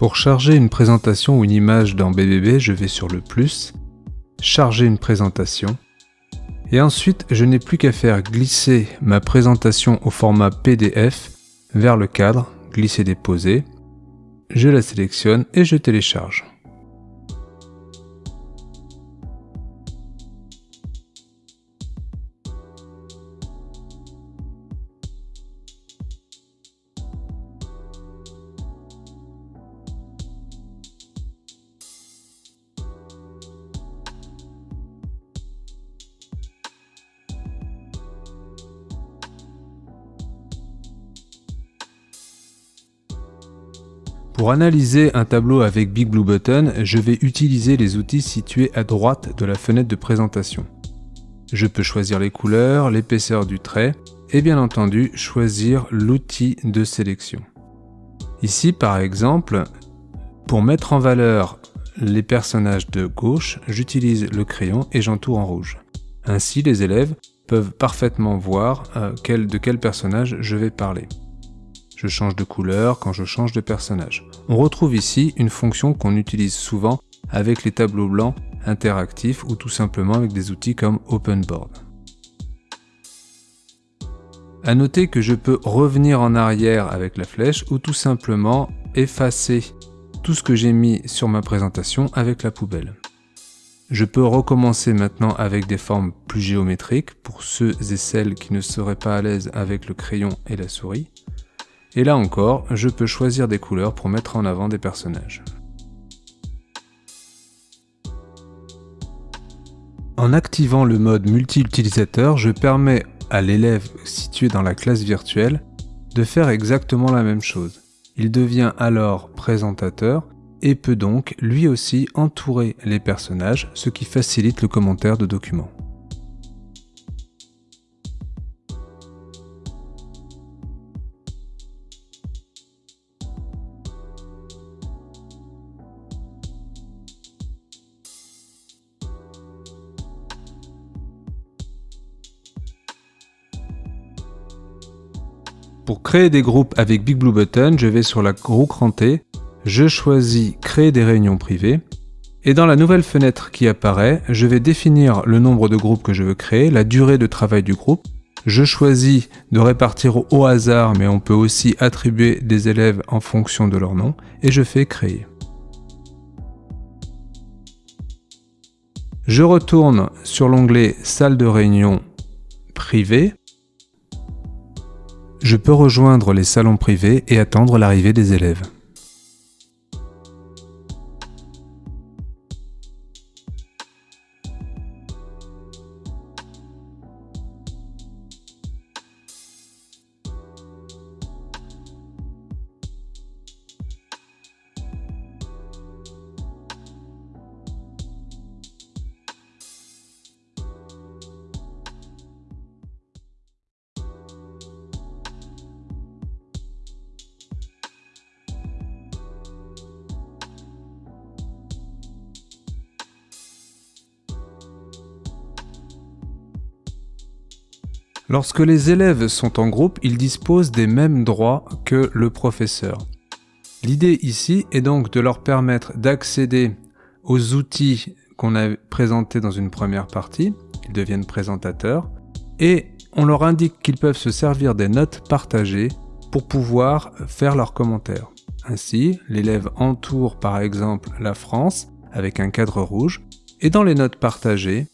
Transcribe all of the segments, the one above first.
Pour charger une présentation ou une image dans BBB, je vais sur le plus, charger une présentation, et ensuite je n'ai plus qu'à faire glisser ma présentation au format PDF vers le cadre, glisser-déposer, je la sélectionne et je télécharge. Pour analyser un tableau avec Big Blue Button, je vais utiliser les outils situés à droite de la fenêtre de présentation. Je peux choisir les couleurs, l'épaisseur du trait et bien entendu choisir l'outil de sélection. Ici par exemple, pour mettre en valeur les personnages de gauche, j'utilise le crayon et j'entoure en rouge. Ainsi les élèves peuvent parfaitement voir euh, de quel personnage je vais parler. Je change de couleur quand je change de personnage. On retrouve ici une fonction qu'on utilise souvent avec les tableaux blancs interactifs ou tout simplement avec des outils comme OpenBoard. A noter que je peux revenir en arrière avec la flèche ou tout simplement effacer tout ce que j'ai mis sur ma présentation avec la poubelle. Je peux recommencer maintenant avec des formes plus géométriques pour ceux et celles qui ne seraient pas à l'aise avec le crayon et la souris. Et là encore, je peux choisir des couleurs pour mettre en avant des personnages. En activant le mode multi-utilisateur, je permets à l'élève situé dans la classe virtuelle de faire exactement la même chose. Il devient alors présentateur et peut donc lui aussi entourer les personnages, ce qui facilite le commentaire de documents. Pour créer des groupes avec Big Blue Button, je vais sur la roue crantée, je choisis Créer des réunions privées, et dans la nouvelle fenêtre qui apparaît, je vais définir le nombre de groupes que je veux créer, la durée de travail du groupe, je choisis de répartir au hasard, mais on peut aussi attribuer des élèves en fonction de leur nom, et je fais Créer. Je retourne sur l'onglet Salle de réunion privée je peux rejoindre les salons privés et attendre l'arrivée des élèves. Lorsque les élèves sont en groupe, ils disposent des mêmes droits que le professeur. L'idée ici est donc de leur permettre d'accéder aux outils qu'on a présentés dans une première partie, ils deviennent présentateurs, et on leur indique qu'ils peuvent se servir des notes partagées pour pouvoir faire leurs commentaires. Ainsi, l'élève entoure par exemple la France avec un cadre rouge, et dans les notes partagées,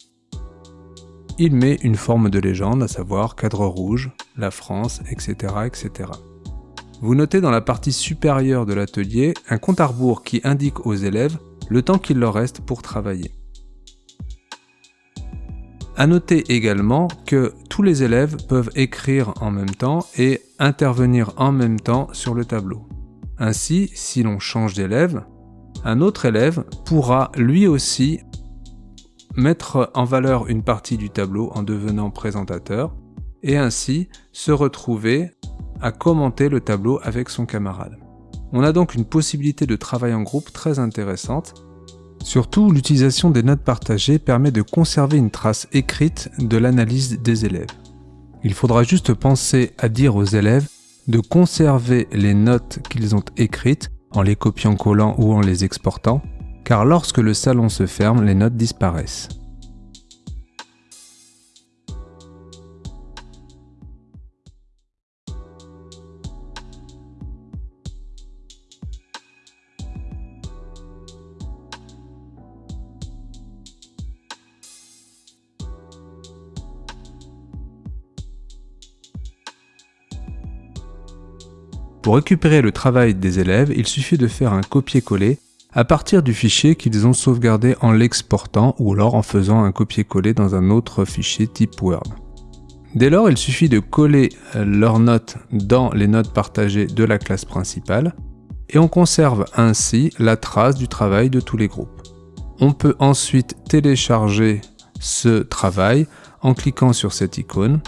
il met une forme de légende, à savoir cadre rouge, la France, etc. etc. Vous notez dans la partie supérieure de l'atelier un compte à rebours qui indique aux élèves le temps qu'il leur reste pour travailler. A noter également que tous les élèves peuvent écrire en même temps et intervenir en même temps sur le tableau. Ainsi, si l'on change d'élève, un autre élève pourra lui aussi mettre en valeur une partie du tableau en devenant présentateur, et ainsi se retrouver à commenter le tableau avec son camarade. On a donc une possibilité de travail en groupe très intéressante. Surtout, l'utilisation des notes partagées permet de conserver une trace écrite de l'analyse des élèves. Il faudra juste penser à dire aux élèves de conserver les notes qu'ils ont écrites en les copiant-collant ou en les exportant, car lorsque le salon se ferme, les notes disparaissent. Pour récupérer le travail des élèves, il suffit de faire un copier-coller à partir du fichier qu'ils ont sauvegardé en l'exportant ou alors en faisant un copier-coller dans un autre fichier type Word. Dès lors, il suffit de coller leurs notes dans les notes partagées de la classe principale et on conserve ainsi la trace du travail de tous les groupes. On peut ensuite télécharger ce travail en cliquant sur cette icône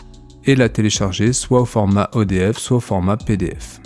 et la télécharger soit au format ODF soit au format PDF.